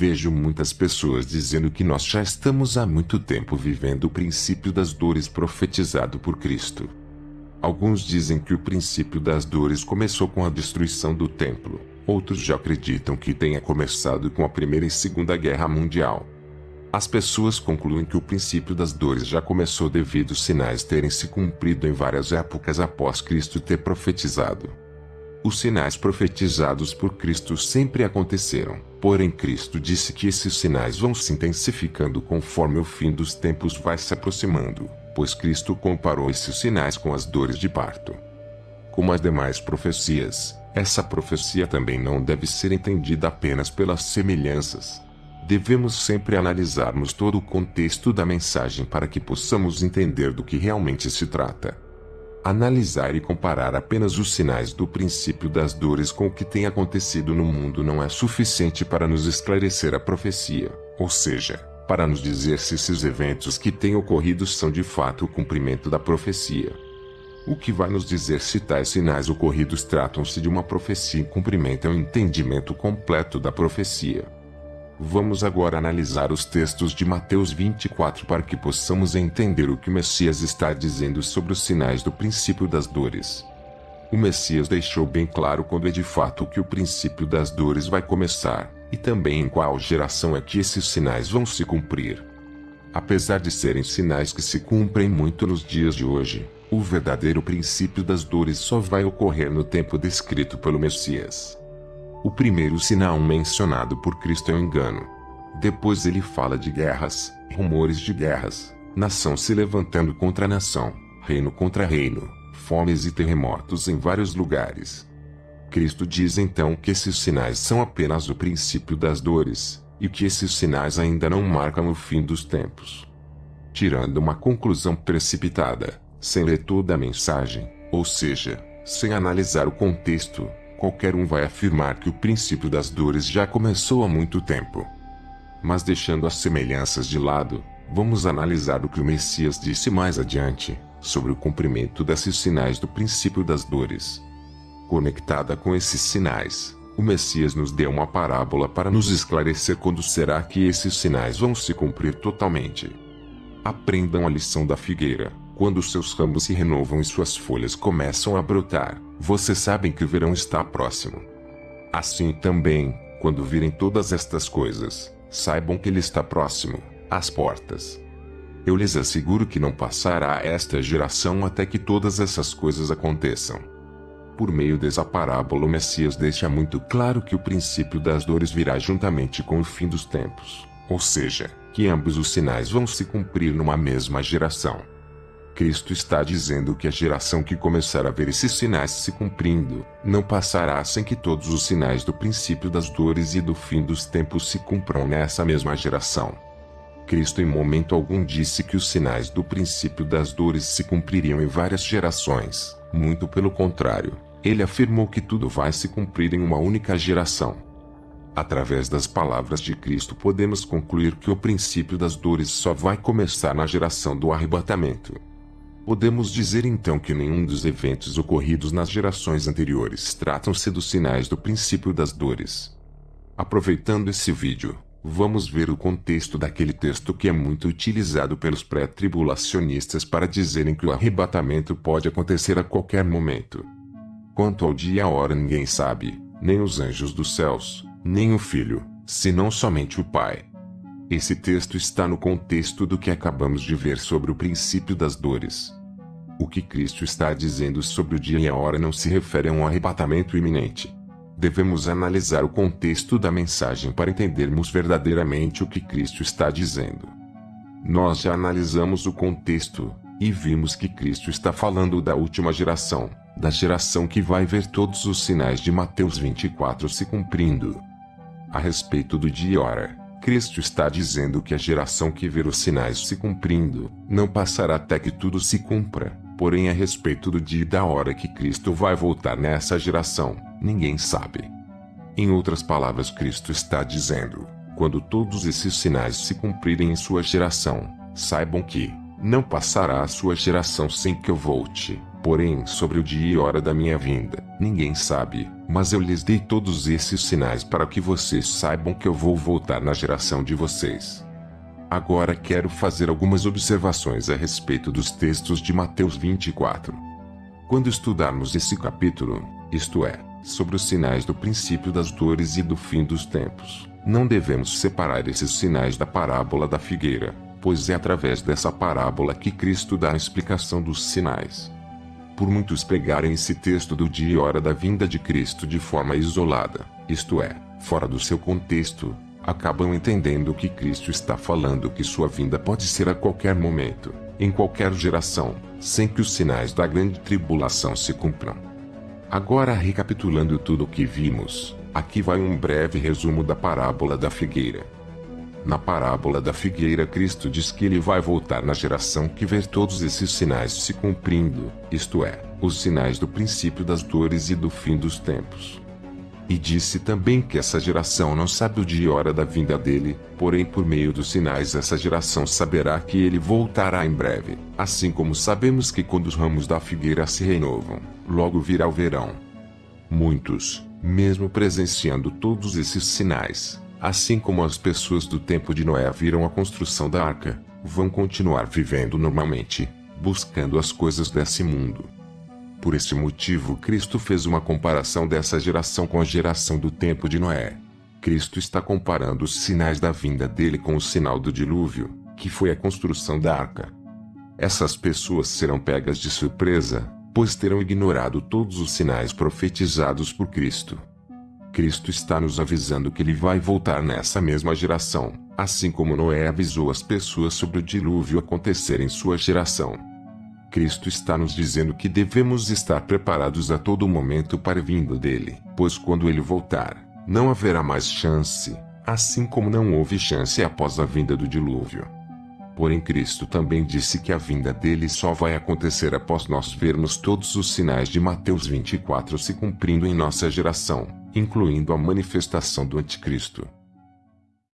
Vejo muitas pessoas dizendo que nós já estamos há muito tempo vivendo o princípio das dores profetizado por Cristo. Alguns dizem que o princípio das dores começou com a destruição do templo. Outros já acreditam que tenha começado com a Primeira e Segunda Guerra Mundial. As pessoas concluem que o princípio das dores já começou devido aos sinais terem se cumprido em várias épocas após Cristo ter profetizado. Os sinais profetizados por Cristo sempre aconteceram, porém Cristo disse que esses sinais vão se intensificando conforme o fim dos tempos vai se aproximando pois Cristo comparou esses sinais com as dores de parto. Como as demais profecias, essa profecia também não deve ser entendida apenas pelas semelhanças. Devemos sempre analisarmos todo o contexto da mensagem para que possamos entender do que realmente se trata. Analisar e comparar apenas os sinais do princípio das dores com o que tem acontecido no mundo não é suficiente para nos esclarecer a profecia, ou seja, para nos dizer se esses eventos que têm ocorrido são de fato o cumprimento da profecia. O que vai nos dizer se tais sinais ocorridos tratam-se de uma profecia em cumprimento é o entendimento completo da profecia. Vamos agora analisar os textos de Mateus 24 para que possamos entender o que o Messias está dizendo sobre os sinais do princípio das dores. O Messias deixou bem claro quando é de fato que o princípio das dores vai começar e também em qual geração é que esses sinais vão se cumprir. Apesar de serem sinais que se cumprem muito nos dias de hoje, o verdadeiro princípio das dores só vai ocorrer no tempo descrito pelo Messias. O primeiro sinal mencionado por Cristo é o engano. Depois ele fala de guerras, rumores de guerras, nação se levantando contra nação, reino contra reino, fomes e terremotos em vários lugares. Cristo diz então que esses sinais são apenas o princípio das dores, e que esses sinais ainda não marcam o fim dos tempos. Tirando uma conclusão precipitada, sem ler toda a mensagem, ou seja, sem analisar o contexto, qualquer um vai afirmar que o princípio das dores já começou há muito tempo. Mas deixando as semelhanças de lado, vamos analisar o que o Messias disse mais adiante, sobre o cumprimento desses sinais do princípio das dores. Conectada com esses sinais, o Messias nos deu uma parábola para nos esclarecer quando será que esses sinais vão se cumprir totalmente. Aprendam a lição da figueira. Quando seus ramos se renovam e suas folhas começam a brotar, vocês sabem que o verão está próximo. Assim também, quando virem todas estas coisas, saibam que ele está próximo, às portas. Eu lhes asseguro que não passará esta geração até que todas essas coisas aconteçam. Por meio dessa parábola, o Messias deixa muito claro que o princípio das dores virá juntamente com o fim dos tempos, ou seja, que ambos os sinais vão se cumprir numa mesma geração. Cristo está dizendo que a geração que começar a ver esses sinais se cumprindo, não passará sem que todos os sinais do princípio das dores e do fim dos tempos se cumpram nessa mesma geração. Cristo em momento algum disse que os sinais do princípio das dores se cumpririam em várias gerações, muito pelo contrário, ele afirmou que tudo vai se cumprir em uma única geração. Através das palavras de Cristo podemos concluir que o princípio das dores só vai começar na geração do arrebatamento. Podemos dizer então que nenhum dos eventos ocorridos nas gerações anteriores tratam-se dos sinais do princípio das dores. Aproveitando esse vídeo, vamos ver o contexto daquele texto que é muito utilizado pelos pré-tribulacionistas para dizerem que o arrebatamento pode acontecer a qualquer momento. Quanto ao dia e a hora ninguém sabe, nem os anjos dos céus, nem o Filho, senão somente o Pai. Esse texto está no contexto do que acabamos de ver sobre o princípio das dores. O que Cristo está dizendo sobre o dia e a hora não se refere a um arrebatamento iminente. Devemos analisar o contexto da mensagem para entendermos verdadeiramente o que Cristo está dizendo. Nós já analisamos o contexto e vimos que Cristo está falando da última geração, da geração que vai ver todos os sinais de Mateus 24 se cumprindo. A respeito do dia e hora, Cristo está dizendo que a geração que ver os sinais se cumprindo, não passará até que tudo se cumpra. Porém, a respeito do dia e da hora que Cristo vai voltar nessa geração, ninguém sabe. Em outras palavras, Cristo está dizendo: quando todos esses sinais se cumprirem em sua geração, saibam que não passará a sua geração sem que eu volte. Porém, sobre o dia e hora da minha vinda, ninguém sabe, mas eu lhes dei todos esses sinais para que vocês saibam que eu vou voltar na geração de vocês. Agora quero fazer algumas observações a respeito dos textos de Mateus 24. Quando estudarmos esse capítulo, isto é, sobre os sinais do princípio das dores e do fim dos tempos, não devemos separar esses sinais da parábola da figueira, pois é através dessa parábola que Cristo dá a explicação dos sinais por muitos pegarem esse texto do dia e hora da vinda de Cristo de forma isolada, isto é, fora do seu contexto, acabam entendendo que Cristo está falando que sua vinda pode ser a qualquer momento, em qualquer geração, sem que os sinais da grande tribulação se cumpram. Agora, recapitulando tudo o que vimos, aqui vai um breve resumo da parábola da figueira. Na parábola da figueira, Cristo diz que ele vai voltar na geração que ver todos esses sinais se cumprindo, isto é, os sinais do princípio das dores e do fim dos tempos. E disse também que essa geração não sabe o dia e hora da vinda dele, porém, por meio dos sinais, essa geração saberá que ele voltará em breve, assim como sabemos que quando os ramos da figueira se renovam, logo virá o verão. Muitos, mesmo presenciando todos esses sinais, Assim como as pessoas do tempo de Noé viram a construção da arca, vão continuar vivendo normalmente, buscando as coisas desse mundo. Por esse motivo, Cristo fez uma comparação dessa geração com a geração do tempo de Noé. Cristo está comparando os sinais da vinda dele com o sinal do dilúvio, que foi a construção da arca. Essas pessoas serão pegas de surpresa, pois terão ignorado todos os sinais profetizados por Cristo. Cristo está nos avisando que ele vai voltar nessa mesma geração, assim como Noé avisou as pessoas sobre o dilúvio acontecer em sua geração. Cristo está nos dizendo que devemos estar preparados a todo momento para a vinda dele, pois quando ele voltar, não haverá mais chance, assim como não houve chance após a vinda do dilúvio. Porém, Cristo também disse que a vinda dele só vai acontecer após nós vermos todos os sinais de Mateus 24 se cumprindo em nossa geração incluindo a manifestação do Anticristo.